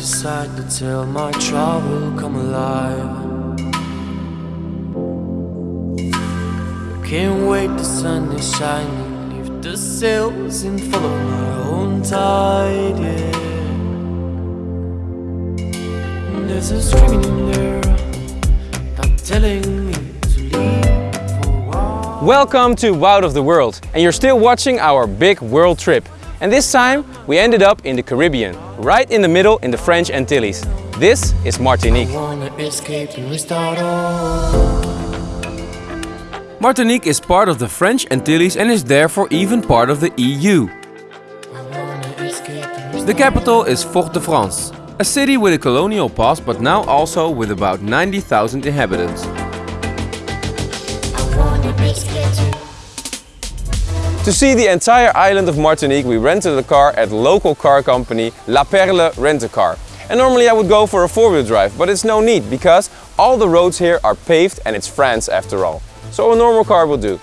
decide to tell my trouble come alive. Can't wait, the sun is shining. Leave the sails and follow my own tide. Yeah. There's a screaming in there, not telling me to leave. Welcome to Wild of the World and you're still watching our big world trip. And this time we ended up in the Caribbean, right in the middle in the French Antilles. This is Martinique. Martinique is part of the French Antilles and is therefore even part of the EU. The capital is Fort-de-France, a city with a colonial past but now also with about 90,000 inhabitants. To see the entire island of Martinique we rented a car at local car company La Perle Rent-A-Car. And normally I would go for a four-wheel drive, but it's no need because all the roads here are paved and it's France after all. So a normal car will do.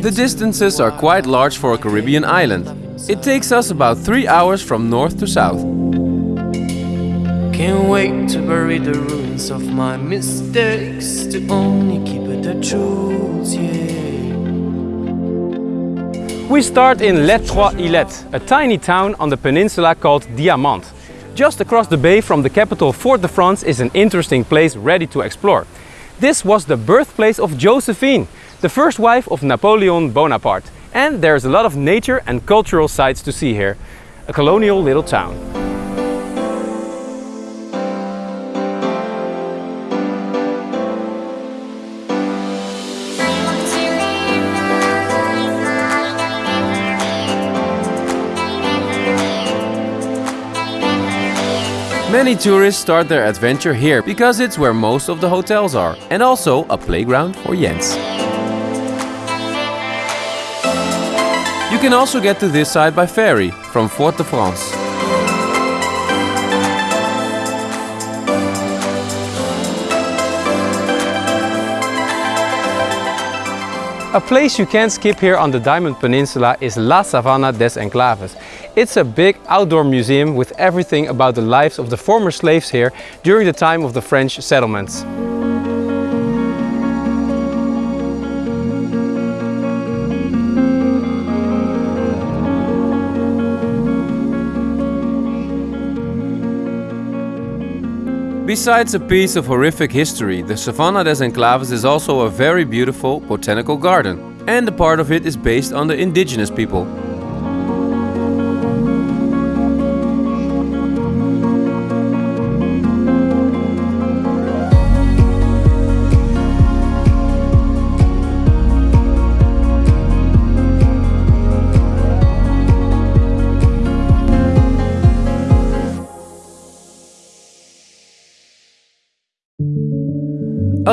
The distances are quite large for a Caribbean island. It takes us about three hours from north to south. Can't wait to bury the ruins of my mistakes To only keep it the truth, yeah We start in Les Trois Îlettes, a tiny town on the peninsula called Diamant. Just across the bay from the capital Fort-de-France is an interesting place ready to explore. This was the birthplace of Josephine, the first wife of Napoleon Bonaparte. And there's a lot of nature and cultural sites to see here. A colonial little town. Many tourists start their adventure here because it's where most of the hotels are and also a playground for Jens. You can also get to this side by ferry from Fort-de-France. A place you can't skip here on the Diamond Peninsula is La Savane des Esclaves. It's a big outdoor museum with everything about the lives of the former slaves here during the time of the French settlements. Besides a piece of horrific history, the Savane des Esclaves is also a very beautiful botanical garden. And a part of it is based on the indigenous people.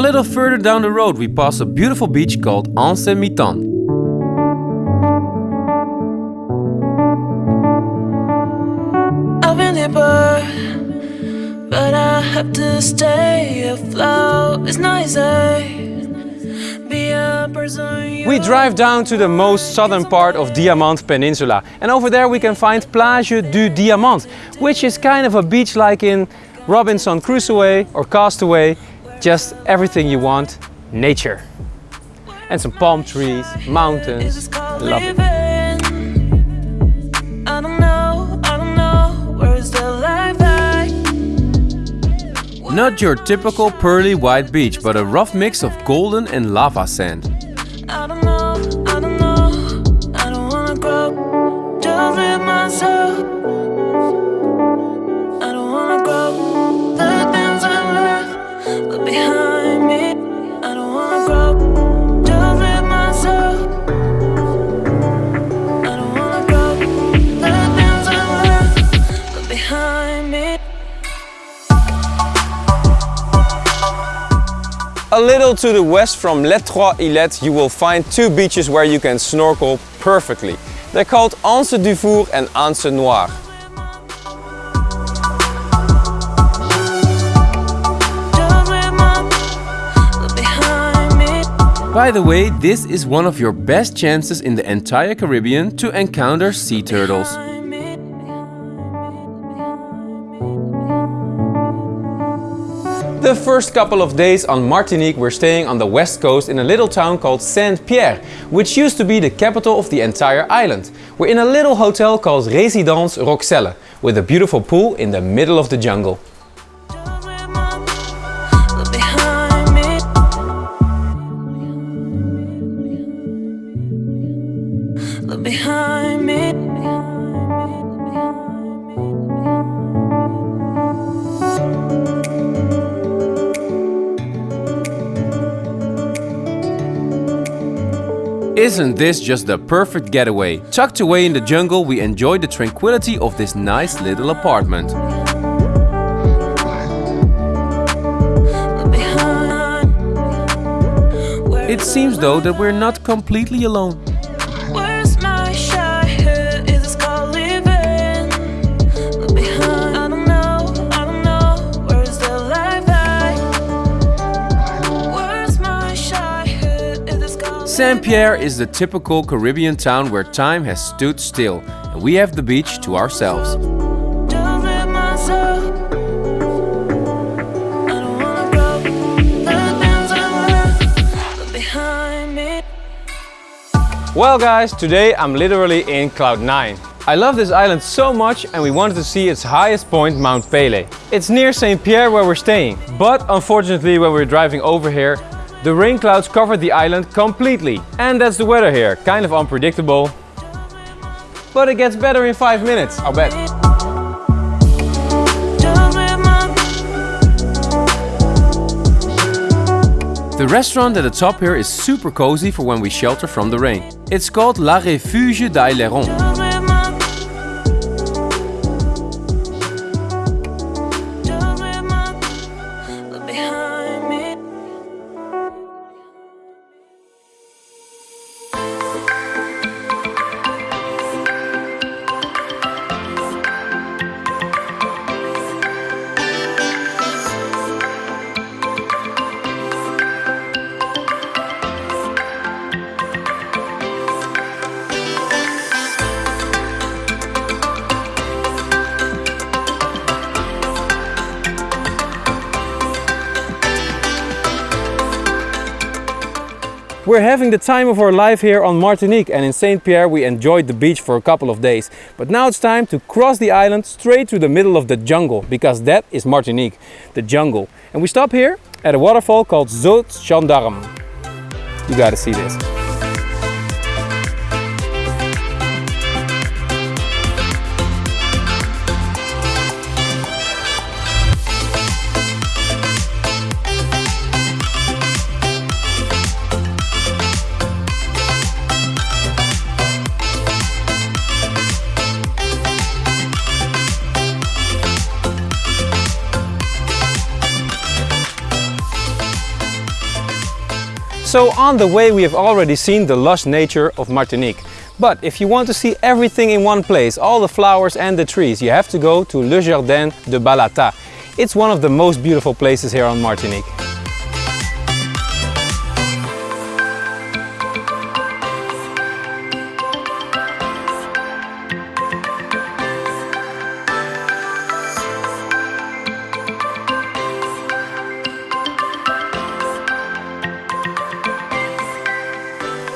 Little further down the road we pass a beautiful beach called Anse Mitan. I've been there, but, but I have to stay afloat. It's not easy. Be a person. We drive down to the most southern part of Diamant Peninsula and over there we can find Plage du Diamant, which is kind of a beach like in Robinson Crusoe or Castaway, just everything you want, nature. And some palm trees, mountains, It's love it. living. I don't know, I don't know. Where's the life at? Not your typical pearly white beach, but a rough mix of golden and lava sand. A little to the west from Les Trois Îlettes you will find two beaches where you can snorkel perfectly. They're called Anse du Four and Anse Noire. Just live my look behind me. By the way, this is one of your best chances in the entire Caribbean to encounter sea turtles. The first couple of days on Martinique we're staying on the west coast in a little town called Saint-Pierre, which used to be the capital of the entire island. We're in a little hotel called Résidence Roxelle, with a beautiful pool in the middle of the jungle. Behind me. Isn't this just the perfect getaway? Tucked away in the jungle, we enjoy the tranquility of this nice little apartment. It seems though that we're not completely alone. This called Saint-Pierre is the typical Caribbean town where time has stood still and we have the beach to ourselves. Just with myself. I don't wanna go. The things I wanna look behind me. Well guys, today I'm literally in cloud 9. I love this island so much and we wanted to see its highest point, Mount Pelée. It's near St. Pierre where we're staying. But unfortunately when we're driving over here, the rain clouds covered the island completely. And that's the weather here, kind of unpredictable. But it gets better in 5 minutes, I'll bet. The restaurant at the top here is super cozy for when we shelter from the rain. It's called La Refuge d'Aileron. We're having the time of our life here on Martinique and in Saint Pierre we enjoyed the beach for a couple of days. But now it's time to cross the island straight to the middle of the jungle because that is Martinique, the jungle. And we stop here at a waterfall called Zot Gendarme. You gotta see this. So on the way we have already seen the lush nature of Martinique. But if you want to see everything in one place, all the flowers and the trees, you have to go to Le Jardin de Balata. It's one of the most beautiful places here on Martinique.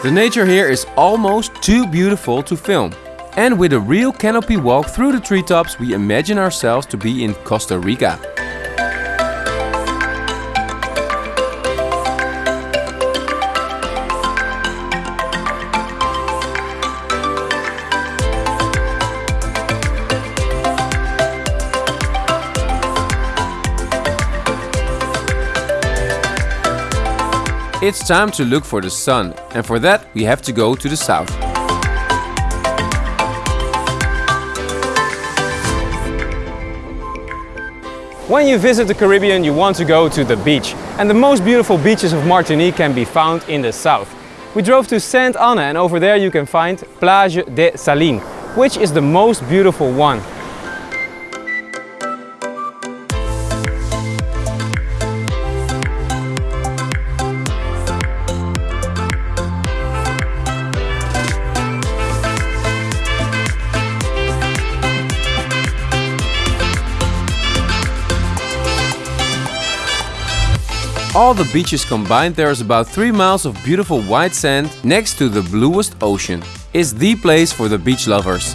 The nature here is almost too beautiful to film. And with a real canopy walk through the treetops, we imagine ourselves to be in Costa Rica. It's time to look for the sun, and for that we have to go to the south. When you visit the Caribbean, you want to go to the beach. And the most beautiful beaches of Martinique can be found in the south. We drove to Saint Anne and over there you can find Plage des Salines, which is the most beautiful one. All the beaches combined there is about 3 miles of beautiful white sand next to the bluest ocean. It's the place for the beach lovers.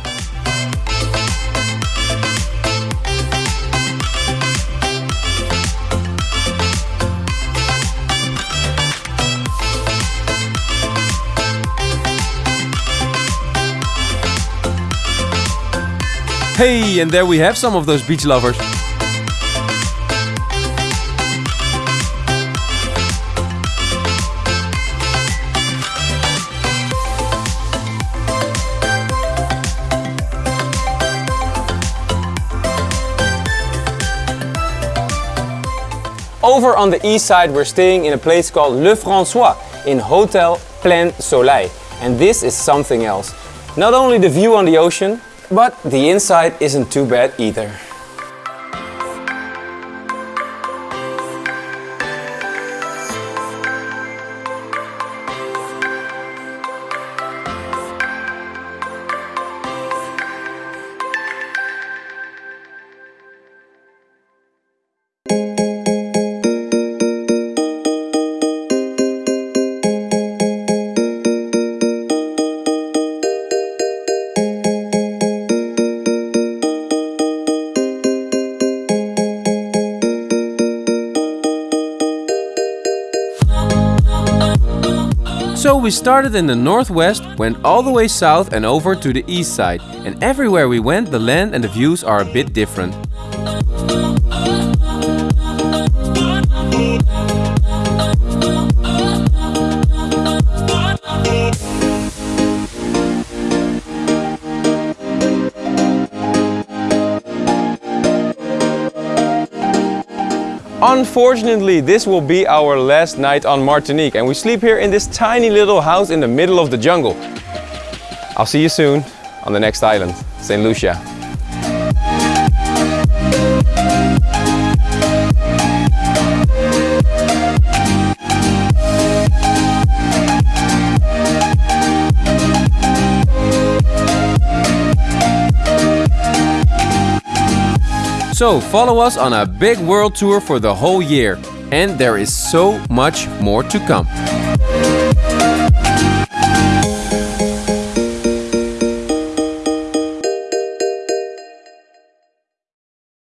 Hey, and there we have some of those beach lovers. Over on the east side, we're staying in a place called Le François in Hotel Plein Soleil. And this is something else. Not only the view on the ocean, but the inside isn't too bad either. So we started in the northwest, went all the way south and over to the east side. And everywhere we went, the land and the views are a bit different. Unfortunately, this will be our last night on Martinique and we sleep here in this tiny little house in the middle of the jungle. I'll see you soon on the next island, St. Lucia. So follow us on a big world tour for the whole year. And there is so much more to come.